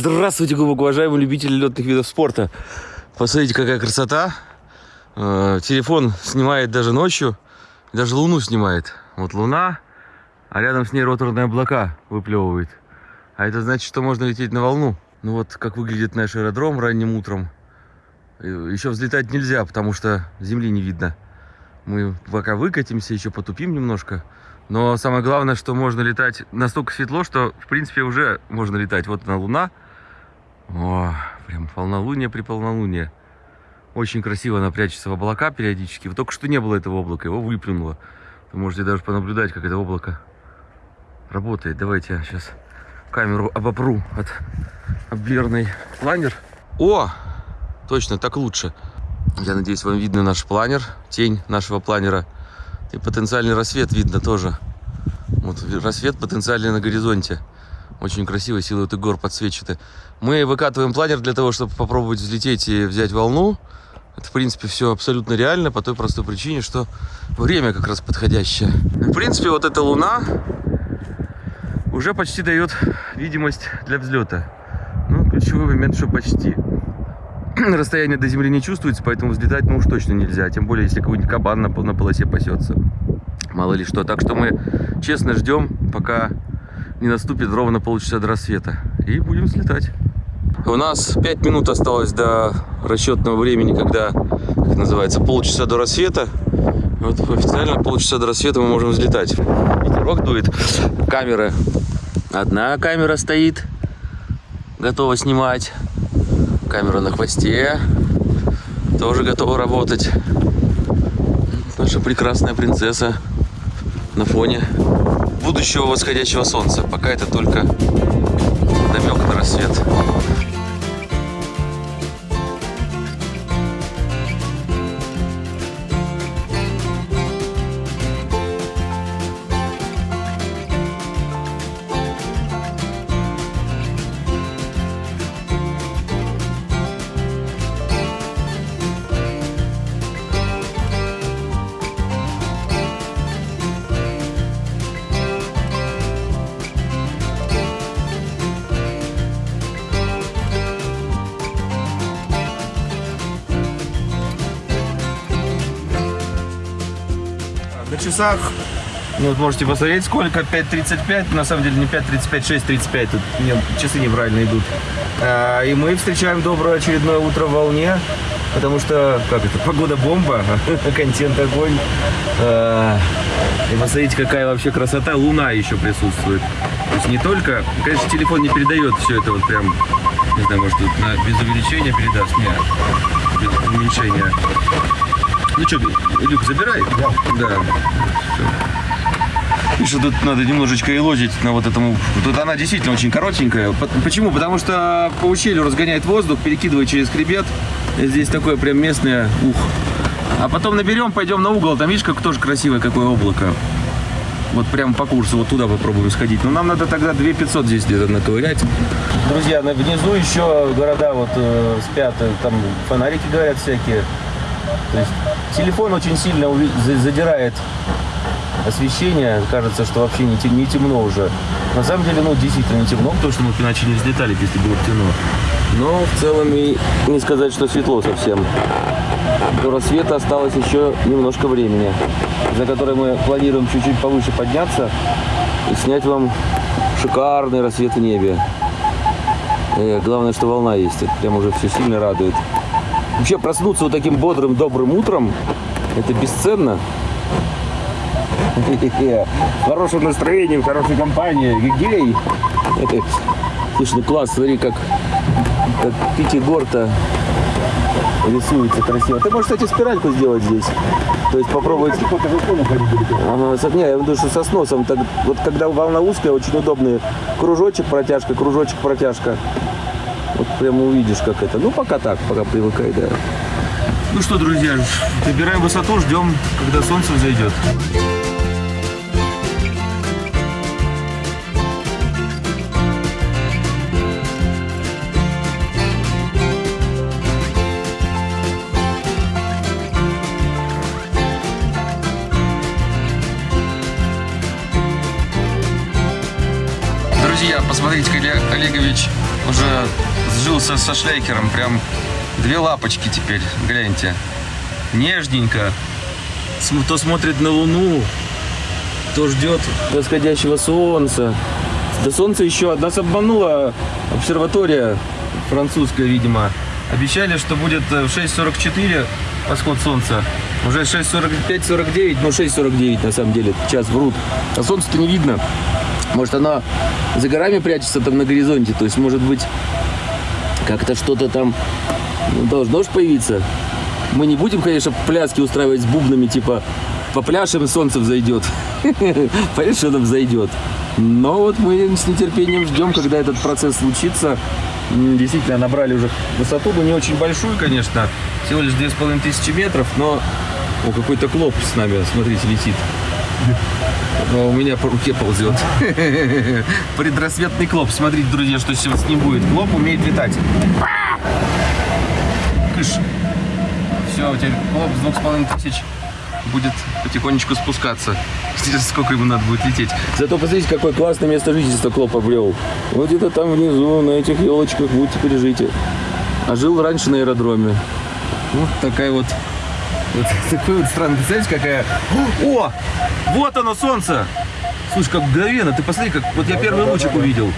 Здравствуйте, глубоко уважаемые любители летных видов спорта. Посмотрите, какая красота. Э, телефон снимает даже ночью, даже луну снимает. Вот луна, а рядом с ней роторные облака выплевывает. А это значит, что можно лететь на волну. Ну вот, как выглядит наш аэродром ранним утром. Еще взлетать нельзя, потому что земли не видно. Мы пока выкатимся, еще потупим немножко. Но самое главное, что можно летать настолько светло, что, в принципе, уже можно летать. Вот она луна. О, прям полнолуние при полнолуние. Очень красиво она прячется в облака периодически. Вот только что не было этого облака, его выплюнуло. Вы можете даже понаблюдать, как это облако работает. Давайте я сейчас камеру обопру от облерный планер. О, точно, так лучше. Я надеюсь, вам видно наш планер, тень нашего планера. И потенциальный рассвет видно тоже. Вот рассвет потенциальный на горизонте. Очень красиво, силуэты гор подсвечены. Мы выкатываем планер для того, чтобы попробовать взлететь и взять волну. Это, в принципе, все абсолютно реально по той простой причине, что время как раз подходящее. В принципе, вот эта луна уже почти дает видимость для взлета. Ну, ключевой момент, что почти. расстояние до земли не чувствуется, поэтому взлетать ну уж точно нельзя. Тем более, если какой-нибудь кабан на, на полосе пасется. Мало ли что. Так что мы честно ждем, пока не наступит ровно полчаса до рассвета. И будем взлетать. У нас 5 минут осталось до расчетного времени, когда, как называется, полчаса до рассвета. Вот официально полчаса до рассвета мы можем взлетать. Ветерок дует. Камеры. Одна камера стоит, готова снимать камера на хвосте тоже готова работать. Наша прекрасная принцесса на фоне будущего восходящего солнца. Пока это только намек на рассвет. Часах, ну, вот можете посмотреть, сколько, 5.35, на самом деле не 5.35, 6.35, тут нет, часы неправильно идут. А, и мы встречаем доброе очередное утро в волне, потому что, как это, погода бомба, контент огонь. А, и посмотрите, какая вообще красота, луна еще присутствует. То есть не только, конечно, телефон не передает все это вот прям, не знаю, может, тут на, без увеличения передаст, нет, без уменьшения. Ну что, Люк, забирай? Да. Да. Видишь, тут надо немножечко и лозить на вот этому. Тут она действительно очень коротенькая. Почему? Потому что по ущелью разгоняет воздух, перекидывает через хребет. Здесь такое прям местное ух. А потом наберем, пойдем на угол. Там видишь, как тоже красивое какое облако. Вот прямо по курсу, вот туда попробуем сходить. Но нам надо тогда 2500 здесь где-то наковырять. Друзья, внизу еще города вот э, спят, там фонарики горят всякие. То есть телефон очень сильно задирает освещение. Кажется, что вообще не, тем, не темно уже. На самом деле, ну, действительно не темно, потому что мы иначе не взлетали, если было темно. Но в целом и не сказать, что светло совсем. До рассвета осталось еще немножко времени, за которое мы планируем чуть-чуть повыше подняться и снять вам шикарный рассвет в небе. И э, главное, что волна есть. Это прям уже все сильно радует. Вообще проснуться вот таким бодрым, добрым утром, это бесценно. Хорошим настроением, хорошей компанией. Гей. Слушай, ну класс, смотри, как, как Пятигорта рисуется красиво. Ты можешь, кстати, спиральку сделать здесь. То есть попробовать... Ага, не, я думаю, что со сносом. Так, вот когда волна узкая, очень удобный. Кружочек, протяжка, кружочек, протяжка. Вот прямо увидишь, как это. Ну, пока так, пока привыкай, да. Ну что, друзья, набираем высоту, ждем, когда солнце взойдет. Друзья, посмотрите, Олегович уже сжился со шлейкером. Прям две лапочки теперь, гляньте. Нежненько. См- То смотрит на Луну, то ждет восходящего солнца. До солнца еще нас обманула обсерватория французская, видимо. Обещали, что будет э, в 6.44 восход солнца. Уже 6.45-49, ну 6.49 на самом деле, час врут. А солнце-то не видно. Может оно за горами прячется там на горизонте, то есть может быть как-то что-то там ну, должно же появиться. Мы не будем, конечно, пляски устраивать с бубнами, типа попляшем, и солнце взойдет. Что оно взойдет. Но вот мы с нетерпением ждем, когда этот процесс случится. Действительно, набрали уже высоту, но не очень большую, конечно. Всего лишь 2500 метров, но... О, какой-то клоп с нами, смотрите, летит. Но у меня по руке ползет. Предрассветный клоп. Смотрите, друзья, что сейчас с ним будет. Клоп умеет летать. Кыш. Все, теперь клоп с двух с половиной тысяч будет потихонечку спускаться. Сколько ему надо будет лететь. Зато посмотрите, какое классное место жительства Клоп обрел. Вот где-то там внизу, на этих елочках, вот теперь жите. А жил раньше на аэродроме. Вот такая вот... Вот такой вот странный. Представляете, какая... О! Вот оно, солнце! Слушай, как мгновенно. Ты посмотри, как... Вот я первый лучик увидел.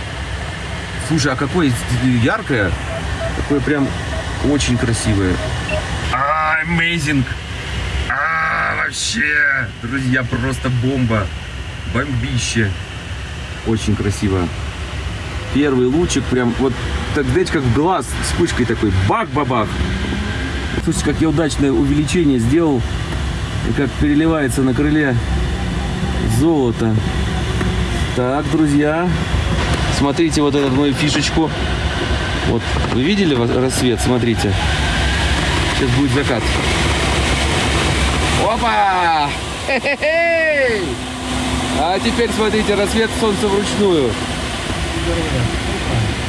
Слушай, а какое яркое. Такое прям очень красивое. А, amazing! А, вообще, друзья, просто бомба. Бомбище. Очень красиво. Первый лучик прям, вот, так знаете, как глаз вспышкой такой, бах-бабах. Слушайте, как я удачное увеличение сделал. И как переливается на крыле золото. Так, друзья, смотрите вот эту мою фишечку. Вот, вы видели рассвет? Смотрите. Сейчас будет закат. Опа! Хе-хе-хей! А теперь смотрите, рассвет солнца вручную.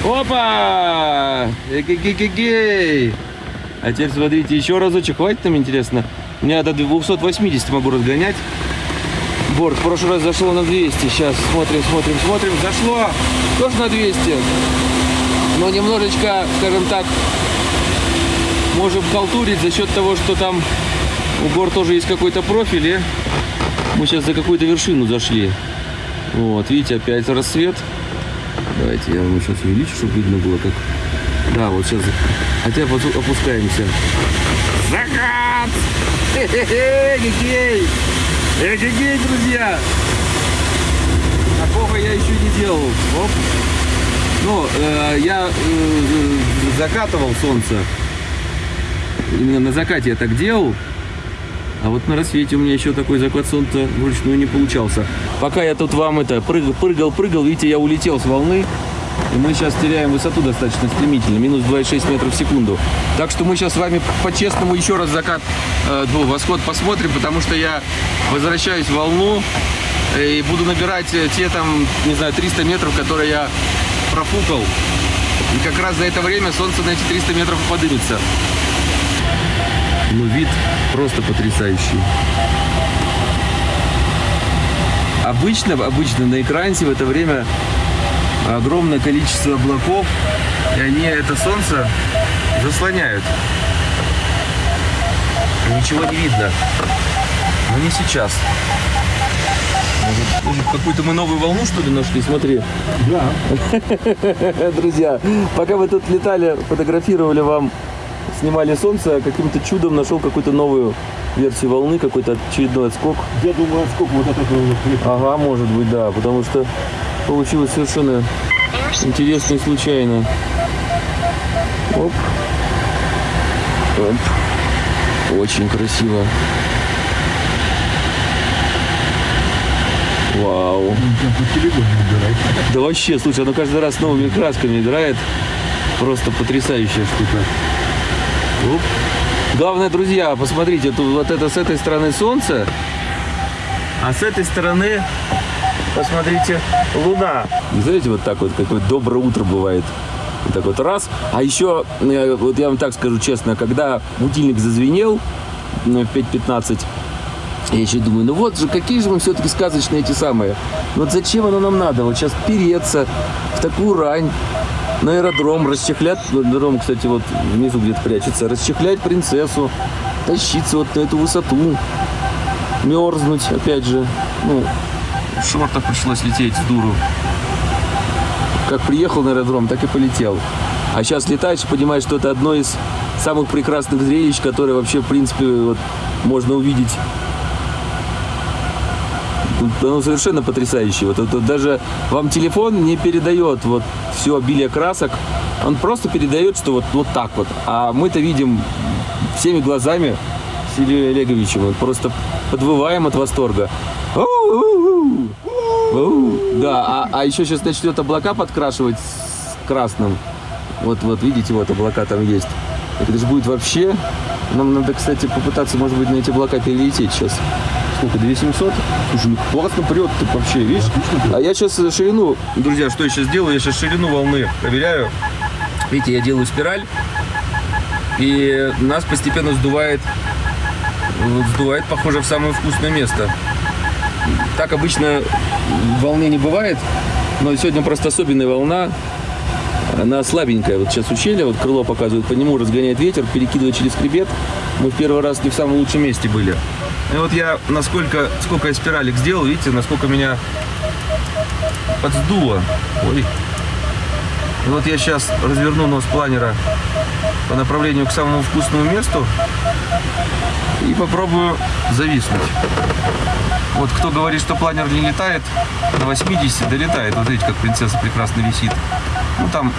Опа! Эгегегегей! А теперь смотрите, еще разочек. Хватит нам, интересно? У меня до 280 могу разгонять. Борт в прошлый раз зашло на 200. Сейчас смотрим, смотрим, смотрим. Зашло тоже на 200. Но немножечко, скажем так, можем халтурить за счет того, что там у гор тоже есть какой-то профиль. И мы сейчас за какую-то вершину зашли. Вот, видите, опять рассвет. Давайте я вам сейчас увеличу, чтобы видно было, как... Да, вот сейчас... Хотя опу- опускаемся. Закат! Эгегей! Эгегей, друзья! Такого я еще не делал. Оп. Ну, э, я э, закатывал солнце. Именно на закате я так делал. А вот на рассвете у меня еще такой закат солнца вручную не получался. Пока я тут вам это прыгал, прыгал, прыгал, видите, я улетел с волны. И мы сейчас теряем высоту достаточно стремительно, минус 2,6 метров в секунду. Так что мы сейчас с вами по-честному еще раз закат, э, ну, восход посмотрим, потому что я возвращаюсь в волну э, и буду набирать э, те там, не знаю, 300 метров, которые я профукал. И как раз за это время солнце на эти 300 метров подымется. Ну, вид просто потрясающий. Обычно, обычно на экране в это время огромное количество облаков, и они это солнце заслоняют. Ничего не видно. Но не сейчас. Может, какую-то мы новую волну, что ли, нашли? Смотри. Да. Друзья, пока вы тут летали, фотографировали вам, снимали солнце, каким-то чудом нашел какую-то новую версию волны, какой-то очередной отскок. Я думаю, сколько вот это Ага, может быть, да, потому что получилось совершенно интересно и случайно. Оп. Оп. Очень красиво. Вау. Да вообще, слушай, оно каждый раз новыми красками играет. Просто потрясающая штука. Оп. Главное, друзья, посмотрите, тут вот это с этой стороны солнце, а с этой стороны, посмотрите, луна. Знаете, вот так вот, какое доброе утро бывает. Вот так вот раз. А еще, э, вот я вам так скажу честно, когда будильник зазвенел ну, в 5.15, я еще думаю, ну вот же, какие же мы все-таки сказочные эти самые. Вот зачем оно нам надо? Вот сейчас переться в такую рань, на аэродром, расчехлять, аэродром, кстати, вот внизу где-то прячется, расчехлять принцессу, тащиться вот на эту высоту, мерзнуть, опять же, ну, в шортах пришлось лететь с дуру. Как приехал на аэродром, так и полетел. А сейчас летаешь и понимаешь, что это одно из самых прекрасных зрелищ, которые вообще, в принципе, вот, можно увидеть оно совершенно потрясающее. Вот, это даже вам телефон не передает вот все обилие красок, он просто передает, что вот, вот так вот. А мы-то видим всеми глазами с Ильей Олеговичем, вот просто подвываем от восторга. У-у-у! У, Да, а, а еще сейчас начнет облака подкрашивать с красным. Вот, вот, видите, вот облака там есть. Это же будет вообще... Нам надо, кстати, попытаться, может быть, на эти облака перелететь сейчас. Сколько, 2700? Слушай, ну классно прет ты вообще, видишь? А я сейчас ширину... Друзья, что я сейчас делаю? Я сейчас ширину волны проверяю. Видите, я делаю спираль. И нас постепенно сдувает... Сдувает, похоже, в самое вкусное место. Так обычно в волне не бывает. Но сегодня просто особенная волна. Она слабенькая. Вот сейчас ущелье, вот крыло показывает, по нему разгоняет ветер, перекидывает через хребет. Мы в первый раз не в самом лучшем месте были. И вот я насколько, сколько я спиралек сделал, видите, насколько меня подсдуло. Ой. И вот я сейчас разверну нос планера по направлению к самому вкусному месту и попробую зависнуть. Вот кто говорит, что планер не летает, на 80 долетает. Вот видите, как принцесса прекрасно висит. Ну там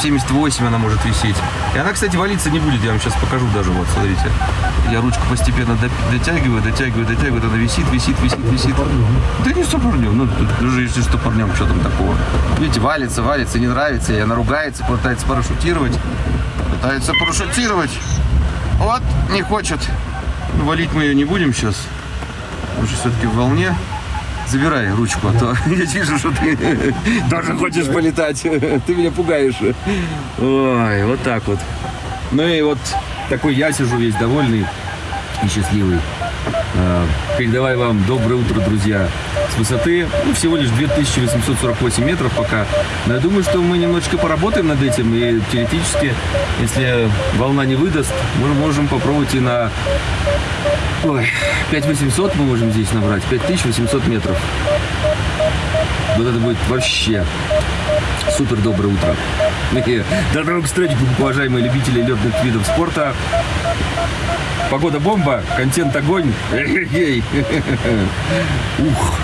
78 она может висеть. И она, кстати, валиться не будет. Я вам сейчас покажу даже. Вот, смотрите. Я ручку постепенно дотягиваю, дотягиваю, дотягиваю. Она висит, висит, висит, висит. Да не стопорнем. Ну, даже если стопорнем, что там такого. Видите, валится, валится, не нравится. И она ругается, пытается парашютировать. Пытается парашютировать. Вот, не хочет. Ну, валить мы ее не будем сейчас. Что все-таки в волне. Забирай ручку, а то я вижу, что ты тоже хочешь полетать. Ты меня пугаешь. Ой, вот так вот. Ну и вот такой я сижу весь довольный и счастливый. А, Передавай вам доброе утро, друзья. С высоты ну, всего лишь 2848 метров пока. Но я думаю, что мы немножечко поработаем над этим. И теоретически, если волна не выдаст, мы можем попробовать и на Ой, 5800 мы можем здесь набрать, 5800 метров. Вот это будет вообще супер доброе утро. До новых встреч, уважаемые любители летных видов спорта. Погода бомба, контент огонь. Ух.